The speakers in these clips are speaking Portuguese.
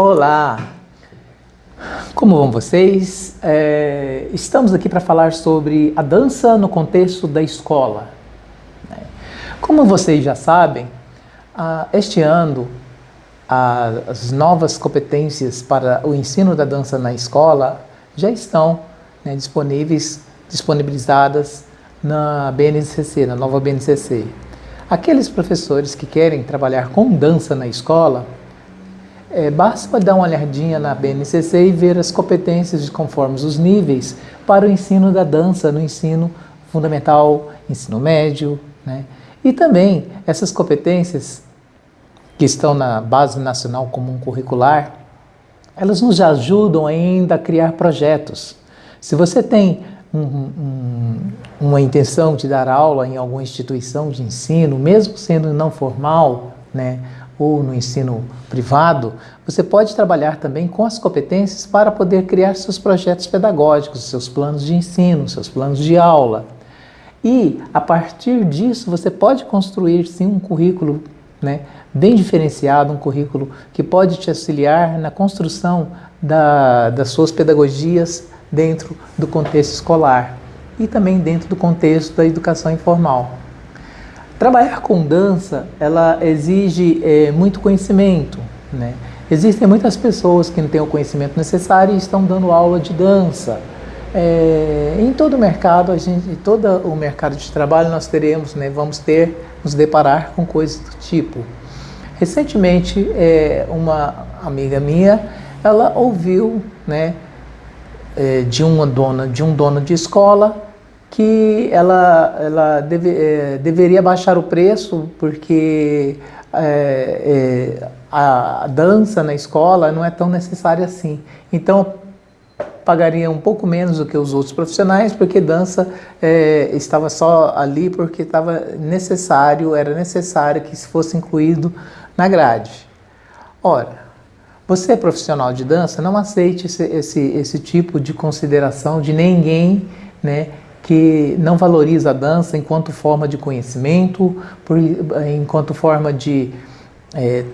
Olá! Como vão vocês? É, estamos aqui para falar sobre a dança no contexto da escola. Né? Como vocês já sabem, este ano as novas competências para o ensino da dança na escola já estão né, disponíveis, disponibilizadas na BNCC, na nova BNCC. Aqueles professores que querem trabalhar com dança na escola é, basta dar uma olhadinha na BNCC e ver as competências de conforme os níveis para o ensino da dança no ensino fundamental, ensino médio, né? E também essas competências que estão na Base Nacional Comum Curricular, elas nos ajudam ainda a criar projetos. Se você tem um, um, uma intenção de dar aula em alguma instituição de ensino, mesmo sendo não formal, né, ou no ensino privado, você pode trabalhar também com as competências para poder criar seus projetos pedagógicos, seus planos de ensino, seus planos de aula. E, a partir disso, você pode construir, sim, um currículo né, bem diferenciado, um currículo que pode te auxiliar na construção da, das suas pedagogias dentro do contexto escolar e também dentro do contexto da educação informal. Trabalhar com dança, ela exige é, muito conhecimento, né? Existem muitas pessoas que não têm o conhecimento necessário e estão dando aula de dança. É, em todo o mercado, a gente, todo o mercado de trabalho nós teremos, né, vamos ter, nos deparar com coisas do tipo. Recentemente, é, uma amiga minha, ela ouviu, né, é, de uma dona, de um dono de escola, que ela, ela deve, é, deveria baixar o preço porque é, é, a dança na escola não é tão necessária assim. Então, pagaria um pouco menos do que os outros profissionais, porque dança é, estava só ali porque estava necessário, era necessário que isso fosse incluído na grade. Ora, você é profissional de dança, não aceite esse, esse, esse tipo de consideração de ninguém né, que não valoriza a dança enquanto forma de conhecimento, por, enquanto forma de é,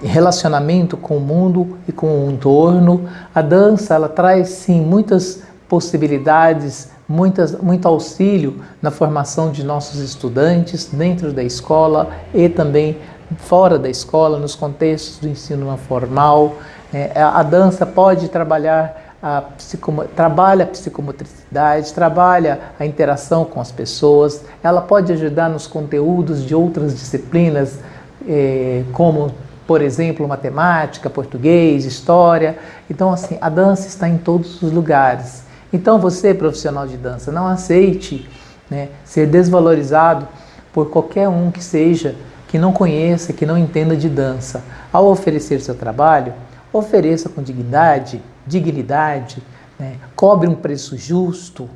relacionamento com o mundo e com o entorno. A dança ela traz sim muitas possibilidades, muitas, muito auxílio na formação de nossos estudantes dentro da escola e também fora da escola, nos contextos do ensino formal. É, a dança pode trabalhar a trabalha a psicomotricidade, trabalha a interação com as pessoas, ela pode ajudar nos conteúdos de outras disciplinas, eh, como, por exemplo, matemática, português, história. Então, assim, a dança está em todos os lugares. Então, você, profissional de dança, não aceite né, ser desvalorizado por qualquer um que seja, que não conheça, que não entenda de dança. Ao oferecer seu trabalho, ofereça com dignidade, dignidade, né? cobre um preço justo.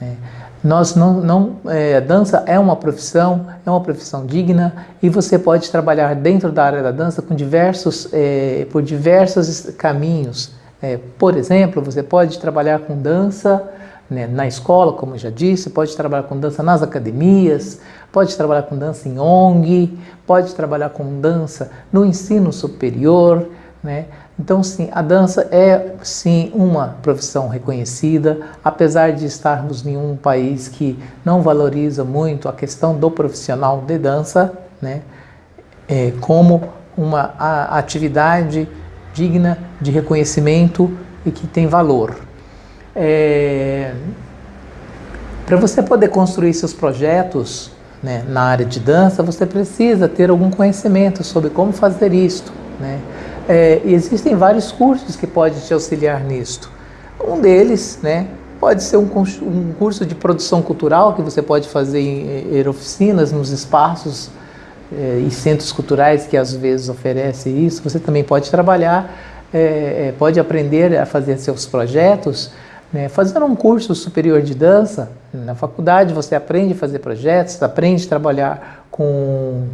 Né? Nós não, não é, dança é uma profissão, é uma profissão digna e você pode trabalhar dentro da área da dança com diversos, é, por diversos caminhos. É, por exemplo, você pode trabalhar com dança né, na escola, como eu já disse, pode trabalhar com dança nas academias, pode trabalhar com dança em ONG, pode trabalhar com dança no ensino superior, né? Então, sim, a dança é, sim, uma profissão reconhecida, apesar de estarmos em um país que não valoriza muito a questão do profissional de dança, né, é, como uma atividade digna de reconhecimento e que tem valor. É, Para você poder construir seus projetos né, na área de dança, você precisa ter algum conhecimento sobre como fazer isto. Né? É, existem vários cursos que podem te auxiliar nisto. Um deles, né, pode ser um, um curso de produção cultural que você pode fazer em, em oficinas nos espaços é, e centros culturais que às vezes oferecem isso. Você também pode trabalhar, é, é pode aprender a fazer seus projetos, né, fazendo um curso superior de dança. Na faculdade você aprende a fazer projetos, aprende a trabalhar com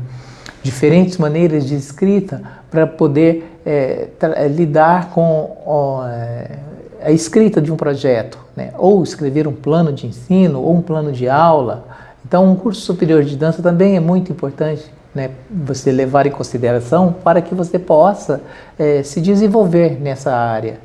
diferentes maneiras de escrita para poder é, é, lidar com ó, é, a escrita de um projeto, né? ou escrever um plano de ensino, ou um plano de aula. Então, um curso superior de dança também é muito importante né, você levar em consideração para que você possa é, se desenvolver nessa área.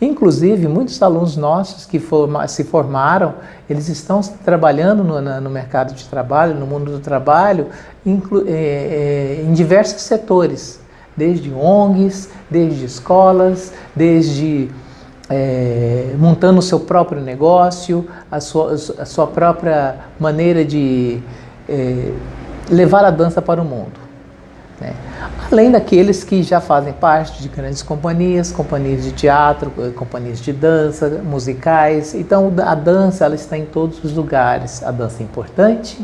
Inclusive, muitos alunos nossos que forma, se formaram, eles estão trabalhando no, no, mercado de trabalho, no mundo do trabalho, inclu, é, é, em diversos setores, desde ONGs, desde escolas, desde é, montando o seu próprio negócio, a sua, a sua própria maneira de é, levar a dança para o mundo. Né? Além daqueles que já fazem parte de grandes companhias, companhias de teatro, eh, companhias de dança, musicais. Então a dança ela está em todos os lugares. A dança é importante,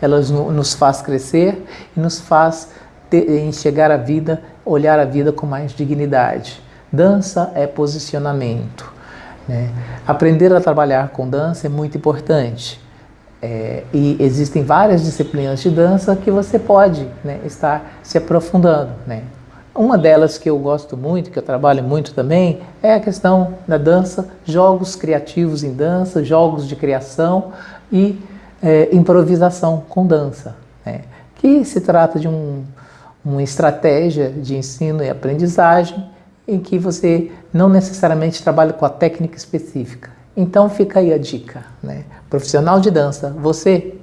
ela nos faz crescer e nos faz ter, enxergar a vida, olhar a vida com mais dignidade. Dança é posicionamento. Né? Aprender a trabalhar com dança é muito importante. É, e existem várias disciplinas de dança que você pode né, estar se aprofundando. Né? Uma delas que eu gosto muito, que eu trabalho muito também, é a questão da dança, jogos criativos em dança, jogos de criação e é, improvisação com dança, né? que se trata de um, uma estratégia de ensino e aprendizagem em que você não necessariamente trabalha com a técnica específica, então fica aí a dica, né? Profissional de dança, você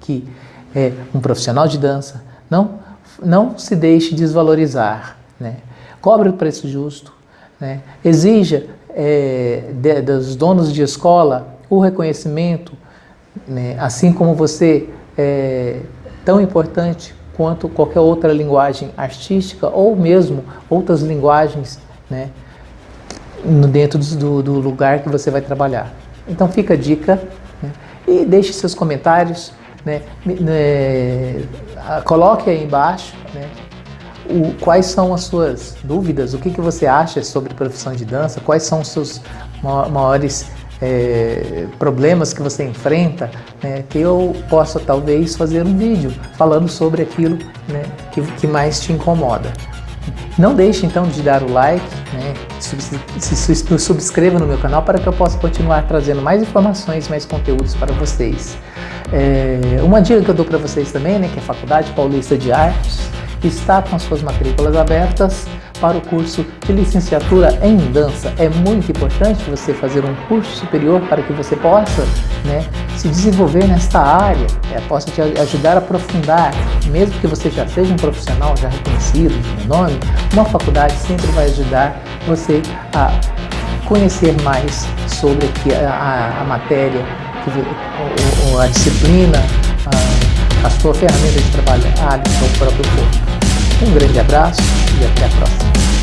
que é um profissional de dança, não, não se deixe desvalorizar, né? Cobre o preço justo, né? Exija é, de, dos donos de escola o reconhecimento, né? assim como você é tão importante quanto qualquer outra linguagem artística ou mesmo outras linguagens, né? Dentro do, do lugar que você vai trabalhar. Então fica a dica né? e deixe seus comentários, né? né? coloque aí embaixo né? o, quais são as suas dúvidas, o que, que você acha sobre profissão de dança, quais são os seus maiores é, problemas que você enfrenta, né, que eu possa talvez fazer um vídeo falando sobre aquilo né, que, que mais te incomoda. Não deixe então de dar o like, né? se subscreva no meu canal para que eu possa continuar trazendo mais informações, mais conteúdos para vocês. É, uma dica que eu dou para vocês também, né, que é a Faculdade Paulista de Artes está com suas matrículas abertas para o curso de licenciatura em dança. É muito importante você fazer um curso superior para que você possa né, se desenvolver nesta área, é, possa te ajudar a aprofundar, mesmo que você já seja um profissional já reconhecido de nome, uma faculdade sempre vai ajudar você a conhecer mais sobre a, a, a matéria, a, a disciplina, a, sua ferramenta de trabalho, a do seu próprio corpo. Um grande abraço e até a próxima.